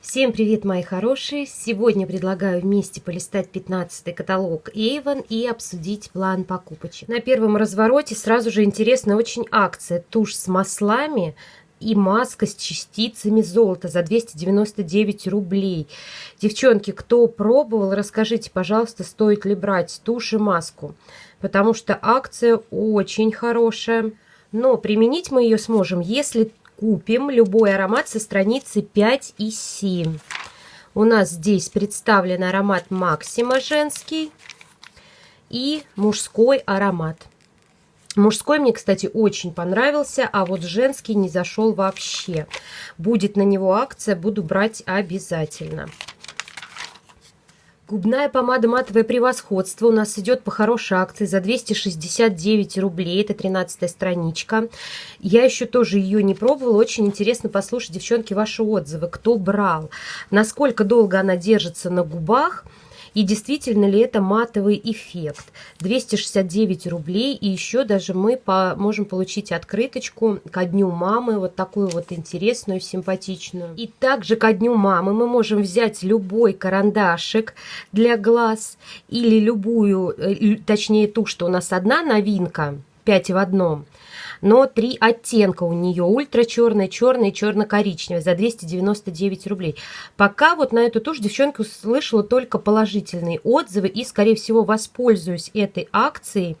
Всем привет, мои хорошие! Сегодня предлагаю вместе полистать 15 каталог Avon и обсудить план покупочек. На первом развороте сразу же интересная очень акция. Тушь с маслами и маска с частицами золота за 299 рублей. Девчонки, кто пробовал, расскажите, пожалуйста, стоит ли брать тушь и маску, потому что акция очень хорошая. Но применить мы ее сможем, если купим любой аромат со страницы 5 и 7. У нас здесь представлен аромат Максима женский и мужской аромат. Мужской мне, кстати, очень понравился, а вот женский не зашел вообще. Будет на него акция, буду брать обязательно. Губная помада матовое превосходство у нас идет по хорошей акции за 269 рублей. Это 13 страничка. Я еще тоже ее не пробовала. Очень интересно послушать, девчонки, ваши отзывы. Кто брал? Насколько долго она держится на губах? И действительно ли это матовый эффект? 269 рублей. И еще даже мы по, можем получить открыточку ко дню мамы. Вот такую вот интересную, симпатичную. И также ко дню мамы мы можем взять любой карандашик для глаз. Или любую, э, точнее ту, что у нас одна новинка. 5 в одном но три оттенка у нее. Ультра черный и черно-коричневый за 299 рублей. Пока вот на эту тушь девчонка услышала только положительные отзывы и, скорее всего, воспользуюсь этой акцией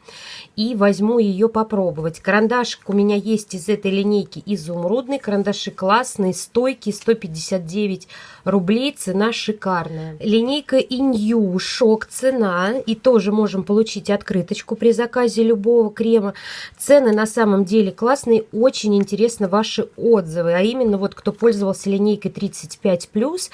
и возьму ее попробовать. Карандашик у меня есть из этой линейки изумрудный. Карандаши классные, стойкие, 159 рублей. Цена шикарная. Линейка Инью, шок цена. И тоже можем получить открыточку при заказе любого крема. Цены на самом деле классные. Очень интересно ваши отзывы. А именно вот кто пользовался линейкой 35+, а,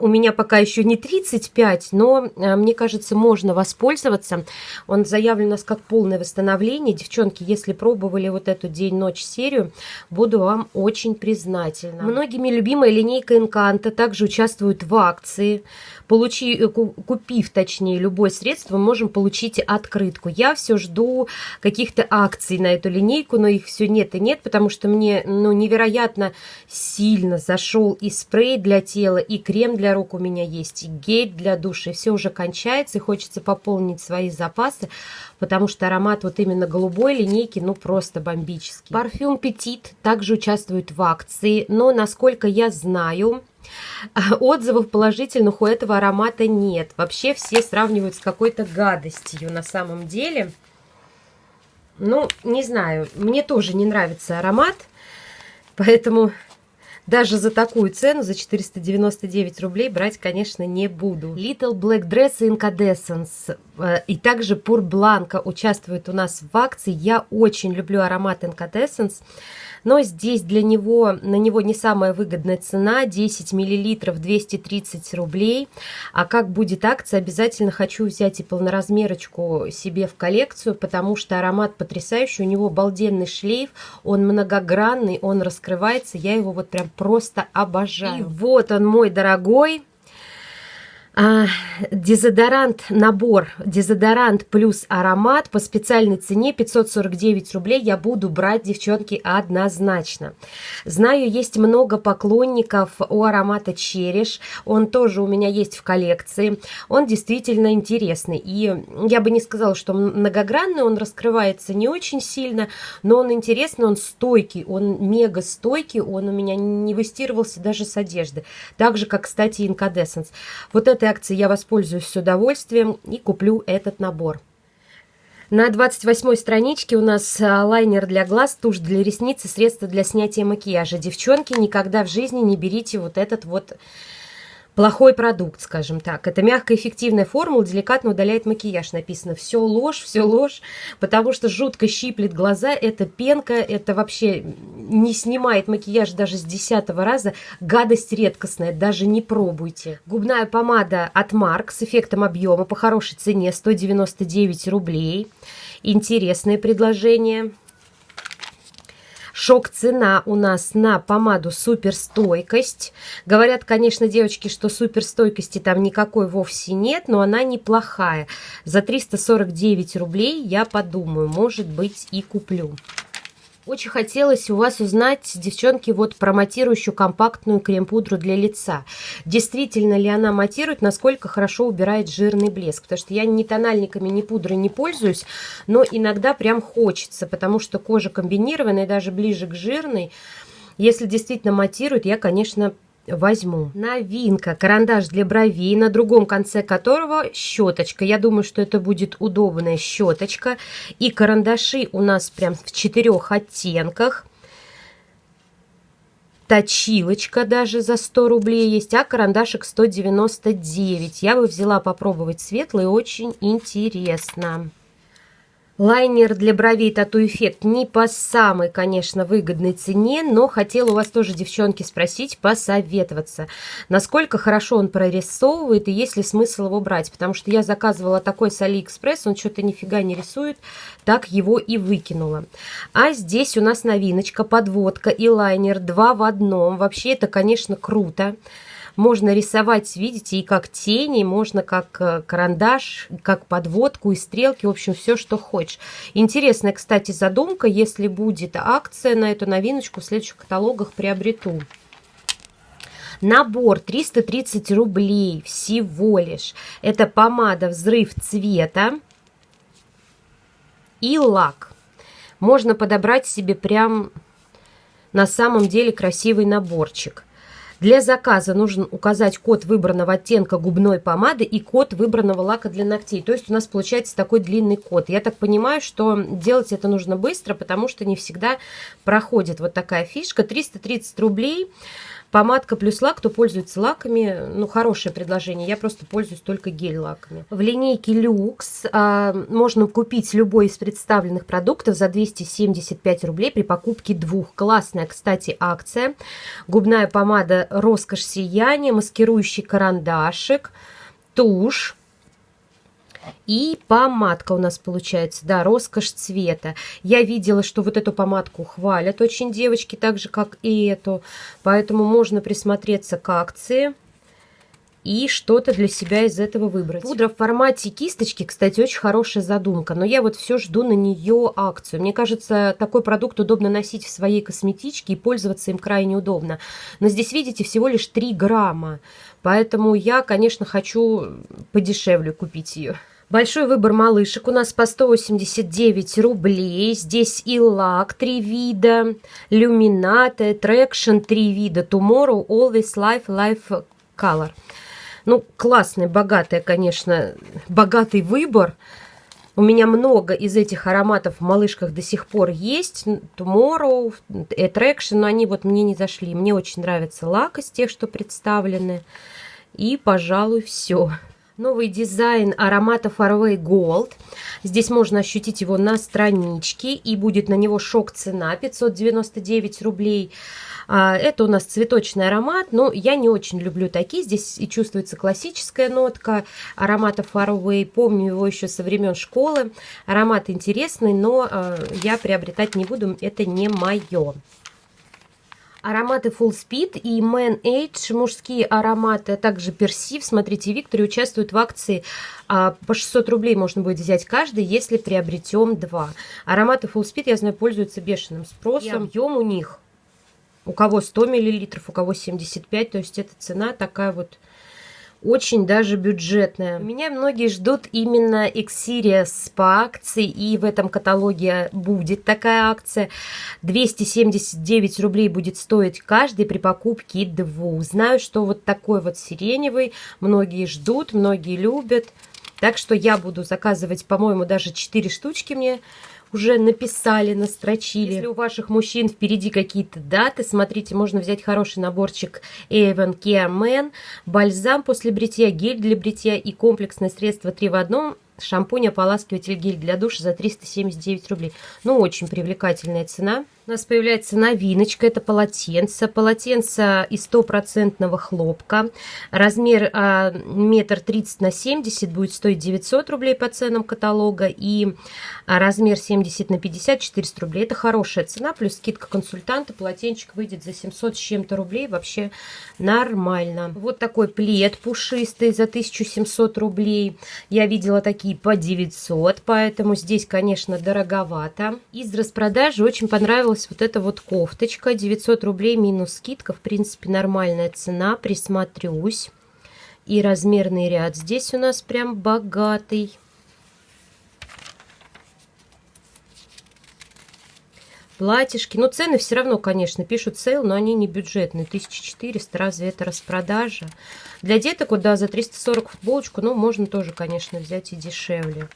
у меня пока еще не 35, но а, мне кажется, можно воспользоваться. Он заявлен у нас как полное восстановление. Девчонки, если пробовали вот эту день-ночь серию, буду вам очень признательна. Многими любимая линейка Инканта также участвует в акции. Получи, э, купив, точнее, любое средство, мы можем получить открытку. Я все жду каких-то акций на эту линейку, но их все нет и нет, потому что мне ну, невероятно сильно зашел и спрей для тела, и крем для рук у меня есть, и гель для души. Все уже кончается, и хочется пополнить свои запасы, потому что аромат вот именно голубой линейки, ну, просто бомбический. Парфюм Petit также участвует в акции, но, насколько я знаю, Отзывов положительных у этого аромата нет. Вообще все сравнивают с какой-то гадостью на самом деле. Ну, не знаю, мне тоже не нравится аромат, поэтому даже за такую цену, за 499 рублей, брать, конечно, не буду. Little Black Dress Incandescence э, и также Pur Blanca участвуют у нас в акции. Я очень люблю аромат Incandescence но здесь для него, на него не самая выгодная цена, 10 миллилитров 230 рублей, а как будет акция, обязательно хочу взять и полноразмерочку себе в коллекцию, потому что аромат потрясающий, у него обалденный шлейф, он многогранный, он раскрывается, я его вот прям просто обожаю. И вот он мой дорогой, а, дезодорант, набор дезодорант плюс аромат по специальной цене 549 рублей я буду брать, девчонки, однозначно. Знаю, есть много поклонников у аромата Череш, он тоже у меня есть в коллекции, он действительно интересный. И я бы не сказала, что многогранный, он раскрывается не очень сильно, но он интересный, он стойкий, он мега стойкий, он у меня не выстирывался даже с одежды. Так же, как, кстати, Incandescence. Вот это акции я воспользуюсь с удовольствием и куплю этот набор. На 28 страничке у нас а, лайнер для глаз, тушь для ресниц и средства для снятия макияжа. Девчонки, никогда в жизни не берите вот этот вот плохой продукт, скажем так. Это мягкая эффективная формула, деликатно удаляет макияж. Написано все ложь, все ложь, потому что жутко щиплет глаза. Это пенка, это вообще не снимает макияж даже с десятого раза. Гадость редкостная, даже не пробуйте. Губная помада от Марк с эффектом объема по хорошей цене 199 рублей. Интересное предложение. Шок-цена у нас на помаду суперстойкость. Говорят, конечно, девочки, что суперстойкости там никакой вовсе нет, но она неплохая. За 349 рублей я подумаю, может быть и куплю. Очень хотелось у вас узнать, девчонки, вот про матирующую компактную крем-пудру для лица. Действительно ли она матирует, насколько хорошо убирает жирный блеск? Потому что я ни тональниками, ни пудрой не пользуюсь, но иногда прям хочется, потому что кожа комбинированная, даже ближе к жирной. Если действительно матирует, я, конечно, возьму. Новинка. Карандаш для бровей, на другом конце которого щеточка. Я думаю, что это будет удобная щеточка. И карандаши у нас прям в четырех оттенках. Точилочка даже за 100 рублей есть, а карандашик 199. Я бы взяла попробовать светлый, очень интересно. Лайнер для бровей Тату Эффект не по самой, конечно, выгодной цене, но хотела у вас тоже, девчонки, спросить, посоветоваться, насколько хорошо он прорисовывает и есть ли смысл его брать, потому что я заказывала такой с Алиэкспресс, он что-то нифига не рисует, так его и выкинула. А здесь у нас новиночка, подводка и лайнер два в одном, вообще это, конечно, круто. Можно рисовать, видите, и как тени, можно как э, карандаш, как подводку и стрелки, в общем, все, что хочешь. Интересная, кстати, задумка, если будет акция на эту новиночку в следующих каталогах приобрету. Набор 330 рублей всего лишь. Это помада «Взрыв цвета» и лак. Можно подобрать себе прям на самом деле красивый наборчик. Для заказа нужно указать код выбранного оттенка губной помады и код выбранного лака для ногтей. То есть у нас получается такой длинный код. Я так понимаю, что делать это нужно быстро, потому что не всегда проходит вот такая фишка. 330 рублей. Помадка плюс лак, кто пользуется лаками, ну, хорошее предложение. Я просто пользуюсь только гель-лаками. В линейке Люкс а, можно купить любой из представленных продуктов за 275 рублей при покупке двух. Классная, кстати, акция. Губная помада «Роскошь сияния», маскирующий карандашик, тушь, и помадка у нас получается, да, роскошь цвета. Я видела, что вот эту помадку хвалят очень девочки, так же, как и эту. Поэтому можно присмотреться к акции и что-то для себя из этого выбрать. Пудра в формате кисточки, кстати, очень хорошая задумка, но я вот все жду на нее акцию. Мне кажется, такой продукт удобно носить в своей косметичке и пользоваться им крайне удобно. Но здесь, видите, всего лишь 3 грамма, поэтому я, конечно, хочу подешевле купить ее. Большой выбор малышек у нас по 189 рублей. Здесь и Luck три вида, Luminata, Attraction три вида, tomorrow, always Life, Life Colour. Ну, классный, богатый, конечно, богатый выбор. У меня много из этих ароматов в малышках до сих пор есть. Tomorrow, Attraction, но они вот мне не зашли. Мне очень нравится Luck из тех, что представлены. И, пожалуй, все. Новый дизайн аромата Faraway Gold. Здесь можно ощутить его на страничке. И будет на него шок цена 599 рублей. А, это у нас цветочный аромат, но я не очень люблю такие. Здесь и чувствуется классическая нотка аромата Faraway. Помню его еще со времен школы. Аромат интересный, но а, я приобретать не буду, это не мое. Ароматы Full Speed и Man Age, мужские ароматы, а также Персив. Смотрите, Виктория участвует в акции. А, по 600 рублей можно будет взять каждый, если приобретем два. Ароматы Full Speed, я знаю, пользуются бешеным спросом. И объем у них, у кого 100 мл, у кого 75, то есть эта цена такая вот очень даже бюджетная. Меня многие ждут именно Xerius по акции, и в этом каталоге будет такая акция. 279 рублей будет стоить каждый при покупке двух. Знаю, что вот такой вот сиреневый многие ждут, многие любят. Так что я буду заказывать, по-моему, даже 4 штучки мне уже написали, настрочили. Если у ваших мужчин впереди какие-то даты, смотрите, можно взять хороший наборчик Avon Care Man, бальзам после бритья, гель для бритья и комплексное средство 3 в одном – шампунь, ополаскиватель, гель для душа за 379 рублей. Ну, очень привлекательная цена. У нас появляется новиночка, это полотенце. Полотенце из стопроцентного хлопка. Размер а, метр тридцать на 70 будет стоить 900 рублей по ценам каталога. И а, размер 70 на 50 400 рублей. Это хорошая цена, плюс скидка консультанта. Полотенчик выйдет за 700 с чем-то рублей. Вообще нормально. Вот такой плед пушистый за 1700 рублей. Я видела такие по 900, поэтому здесь, конечно, дороговато. Из распродажи очень понравилось понравилась вот эта вот кофточка. 900 рублей минус скидка. В принципе, нормальная цена. Присмотрюсь. И размерный ряд здесь у нас прям богатый. платьишки. Но цены все равно, конечно, пишут сейл, но они не бюджетные. 1400, разве это распродажа? Для деток, вот, да, за 340 футболочку, ну, можно тоже, конечно, взять и дешевле.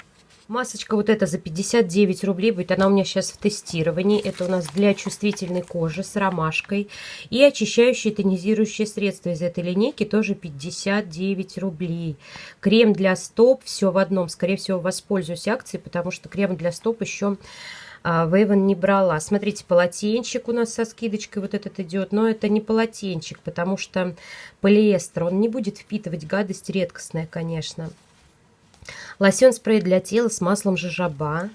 Масочка вот эта за 59 рублей будет. Она у меня сейчас в тестировании. Это у нас для чувствительной кожи с ромашкой. И очищающее тонизирующее средство из этой линейки тоже 59 рублей. Крем для стоп. Все в одном. Скорее всего, воспользуюсь акцией, потому что крем для стоп еще а, Вейвен не брала. Смотрите, полотенчик у нас со скидочкой вот этот идет, но это не полотенчик, потому что полиэстер, он не будет впитывать гадость редкостная, конечно. Лосьон спрей для тела с маслом жожоба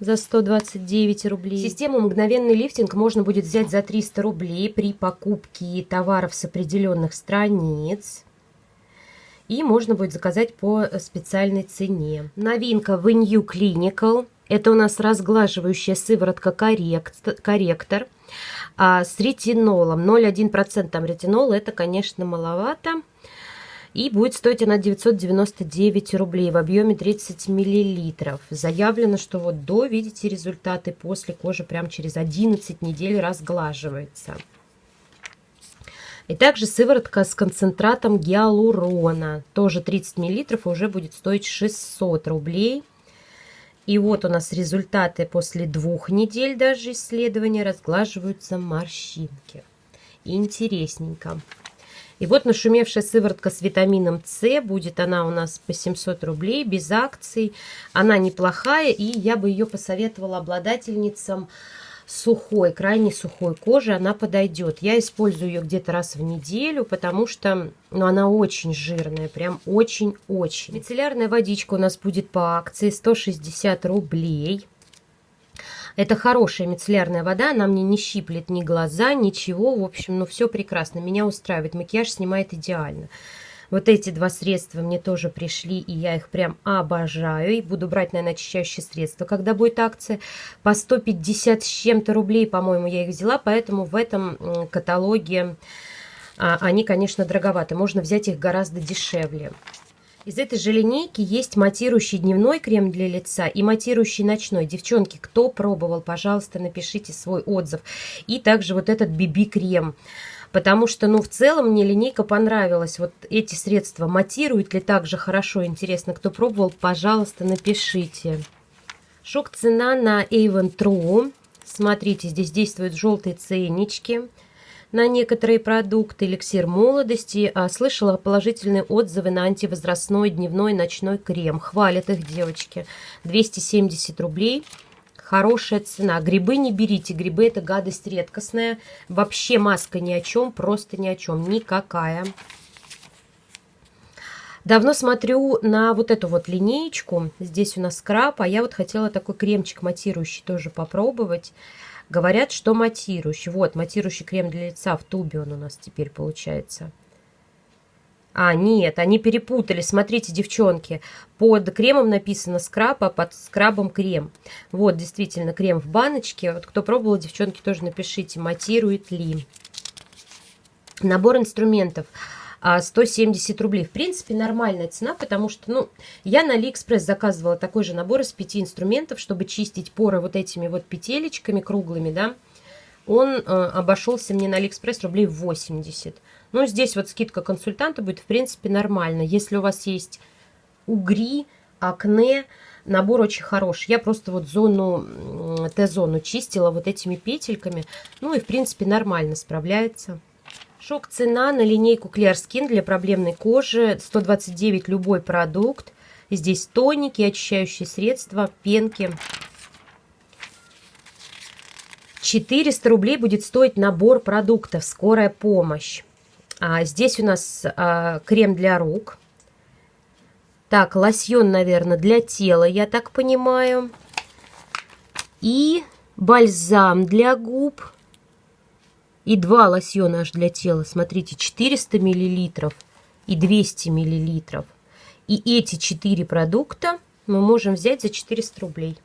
за 129 рублей. Систему «Мгновенный лифтинг» можно будет взять за 300 рублей при покупке товаров с определенных страниц. И можно будет заказать по специальной цене. Новинка в New Clinical – это у нас разглаживающая сыворотка корректор а, с ретинолом. 0,1% там ретинол, это, конечно, маловато. И будет стоить она 999 рублей в объеме 30 миллилитров. Заявлено, что вот до, видите, результаты после кожи прям через 11 недель разглаживается. И также сыворотка с концентратом гиалурона. Тоже 30 миллилитров уже будет стоить 600 рублей. И вот у нас результаты после двух недель даже исследования разглаживаются морщинки. Интересненько. И вот нашумевшая сыворотка с витамином С, будет она у нас по 700 рублей, без акций. Она неплохая, и я бы ее посоветовала обладательницам сухой, крайне сухой кожи, она подойдет. Я использую ее где-то раз в неделю, потому что ну, она очень жирная, прям очень-очень. Мицеллярная водичка у нас будет по акции 160 рублей. Это хорошая мицеллярная вода, она мне не щиплет ни глаза, ничего. В общем, ну все прекрасно, меня устраивает. Макияж снимает идеально. Вот эти два средства мне тоже пришли, и я их прям обожаю. И буду брать, наверное, очищающие средства, когда будет акция. По 150 с чем-то рублей, по-моему, я их взяла, поэтому в этом каталоге а, они, конечно, дороговаты. Можно взять их гораздо дешевле. Из этой же линейки есть матирующий дневной крем для лица и матирующий ночной. Девчонки, кто пробовал, пожалуйста, напишите свой отзыв. И также вот этот BB-крем потому что, ну, в целом мне линейка понравилась. Вот эти средства матируют ли так же хорошо, интересно, кто пробовал, пожалуйста, напишите. Шок цена на Avon True. Смотрите, здесь действуют желтые ценнички на некоторые продукты. Эликсир молодости. А, слышала положительные отзывы на антивозрастной дневной ночной крем. Хвалят их девочки. 270 рублей. Хорошая цена. Грибы не берите. Грибы это гадость редкостная. Вообще маска ни о чем, просто ни о чем. Никакая. Давно смотрю на вот эту вот линеечку. Здесь у нас скраб, а я вот хотела такой кремчик матирующий тоже попробовать. Говорят, что матирующий. Вот, матирующий крем для лица в тубе он у нас теперь получается. А, нет, они перепутали. Смотрите, девчонки, под кремом написано скраб, а под скрабом крем. Вот, действительно, крем в баночке. Вот кто пробовал, девчонки, тоже напишите, матирует ли. Набор инструментов. 170 а, рублей. В принципе, нормальная цена, потому что, ну, я на Алиэкспресс заказывала такой же набор из пяти инструментов, чтобы чистить поры вот этими вот петелечками круглыми, да. Он э, обошелся мне на Алиэкспресс рублей 80. Ну, здесь вот скидка консультанта будет, в принципе, нормально. Если у вас есть угри, акне, набор очень хороший. Я просто вот зону, Т-зону чистила вот этими петельками. Ну и, в принципе, нормально справляется. Шок цена на линейку Clear Skin для проблемной кожи. 129 любой продукт. Здесь тоники, очищающие средства, пенки. 400 рублей будет стоить набор продуктов «Скорая помощь». А здесь у нас а, крем для рук. Так, лосьон, наверное, для тела, я так понимаю. И бальзам для губ. И два лосьона аж для тела. Смотрите, 400 миллилитров и 200 миллилитров. И эти четыре продукта мы можем взять за 400 рублей.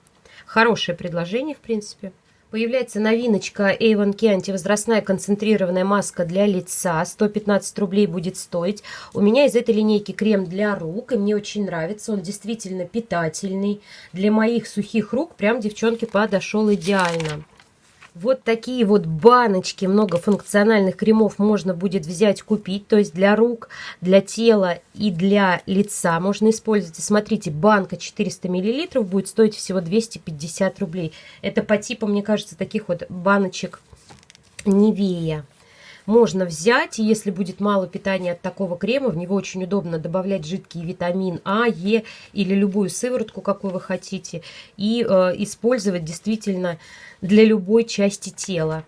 Хорошее предложение, в принципе. Появляется новиночка Avon Key антивозрастная концентрированная маска для лица. 115 рублей будет стоить. У меня из этой линейки крем для рук, и мне очень нравится. Он действительно питательный. Для моих сухих рук прям, девчонки, подошел идеально. Вот такие вот баночки многофункциональных кремов можно будет взять, купить. То есть для рук, для тела и для лица можно использовать. Смотрите, банка 400 мл будет стоить всего 250 рублей. Это по типу, мне кажется, таких вот баночек Невея можно взять, и если будет мало питания от такого крема, в него очень удобно добавлять жидкий витамин А, Е или любую сыворотку, какую вы хотите, и э, использовать действительно для любой части тела.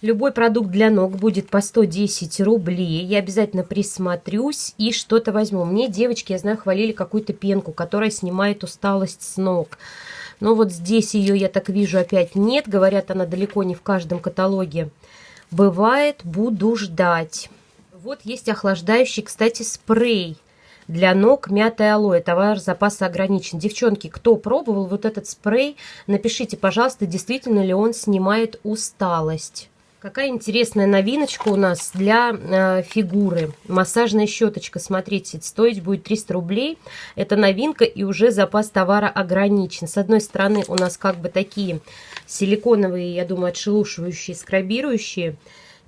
Любой продукт для ног будет по 110 рублей. Я обязательно присмотрюсь и что-то возьму. Мне девочки, я знаю, хвалили какую-то пенку, которая снимает усталость с ног. Но вот здесь ее, я так вижу, опять нет. Говорят, она далеко не в каждом каталоге Бывает, буду ждать. Вот есть охлаждающий, кстати, спрей для ног мятая алоэ. Товар запаса ограничен. Девчонки, кто пробовал вот этот спрей, напишите, пожалуйста, действительно ли он снимает усталость. Какая интересная новиночка у нас для э, фигуры. Массажная щеточка, смотрите, стоить будет 300 рублей. Это новинка и уже запас товара ограничен. С одной стороны у нас как бы такие силиконовые, я думаю, отшелушивающие, скрабирующие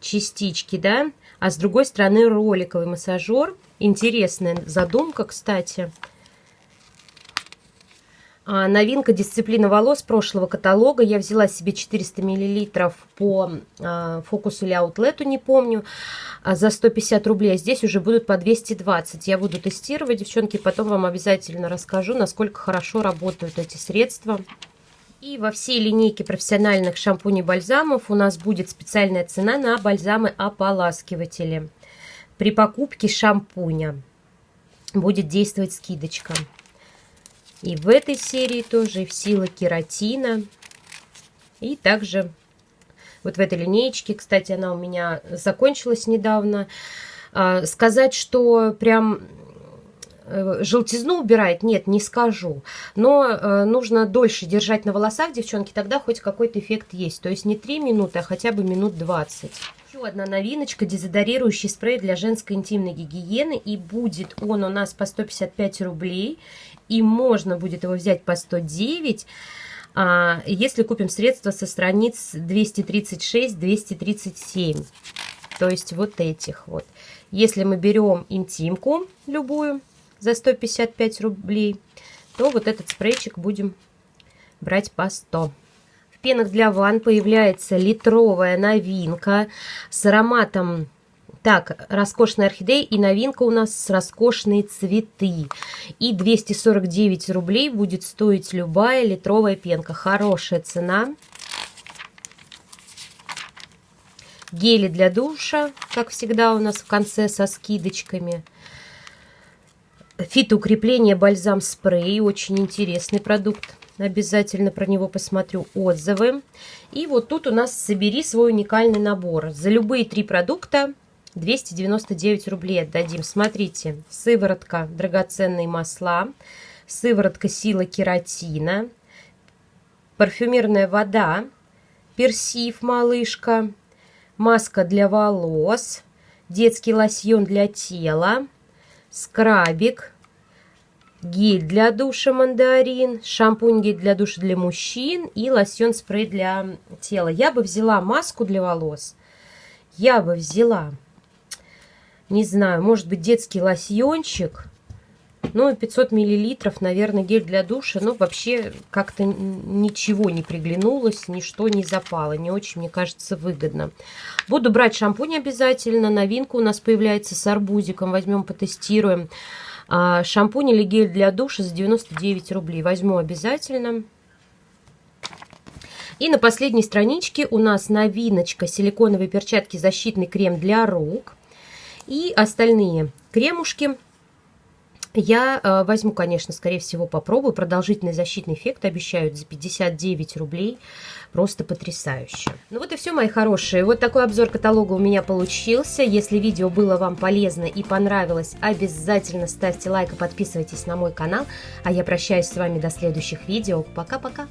частички, да. А с другой стороны роликовый массажер. Интересная задумка, кстати. А, новинка дисциплина волос прошлого каталога. Я взяла себе 400 мл по а, фокусу или аутлету, не помню, а, за 150 рублей. А здесь уже будут по 220. Я буду тестировать, девчонки, потом вам обязательно расскажу, насколько хорошо работают эти средства. И во всей линейке профессиональных шампуней-бальзамов у нас будет специальная цена на бальзамы-ополаскиватели. При покупке шампуня будет действовать скидочка. И в этой серии тоже в сила кератина. И также вот в этой линеечке, кстати, она у меня закончилась недавно. А, сказать, что прям э, желтизну убирает, нет, не скажу. Но э, нужно дольше держать на волосах, девчонки, тогда хоть какой-то эффект есть. То есть не 3 минуты, а хотя бы минут 20. Еще одна новиночка, дезодорирующий спрей для женской интимной гигиены. И будет он у нас по 155 рублей и можно будет его взять по 109, а, если купим средства со страниц 236-237. То есть вот этих вот. Если мы берем интимку любую за 155 рублей, то вот этот спрейчик будем брать по 100. В пенах для ванн появляется литровая новинка с ароматом так, роскошная орхидея и новинка у нас роскошные цветы. И 249 рублей будет стоить любая литровая пенка. Хорошая цена. Гели для душа, как всегда у нас в конце со скидочками. Фитоукрепление бальзам спрей. Очень интересный продукт. Обязательно про него посмотрю отзывы. И вот тут у нас собери свой уникальный набор. За любые три продукта 299 рублей отдадим. Смотрите, сыворотка драгоценные масла, сыворотка сила кератина, парфюмерная вода, персив малышка, маска для волос, детский лосьон для тела, скрабик, гель для душа мандарин, шампунь гель для душа для мужчин и лосьон спрей для тела. Я бы взяла маску для волос, я бы взяла не знаю, может быть, детский лосьончик. Ну, 500 миллилитров, наверное, гель для душа. Но вообще как-то ничего не приглянулось, ничто не запало. Не очень, мне кажется, выгодно. Буду брать шампунь обязательно. Новинка у нас появляется с арбузиком. Возьмем, потестируем. А, шампунь или гель для душа за 99 рублей. Возьму обязательно. И на последней страничке у нас новиночка силиконовые перчатки защитный крем для рук. И остальные кремушки я э, возьму, конечно, скорее всего, попробую. Продолжительный защитный эффект обещают за 59 рублей. Просто потрясающе. Ну вот и все, мои хорошие. Вот такой обзор каталога у меня получился. Если видео было вам полезно и понравилось, обязательно ставьте лайк и подписывайтесь на мой канал. А я прощаюсь с вами до следующих видео. Пока-пока.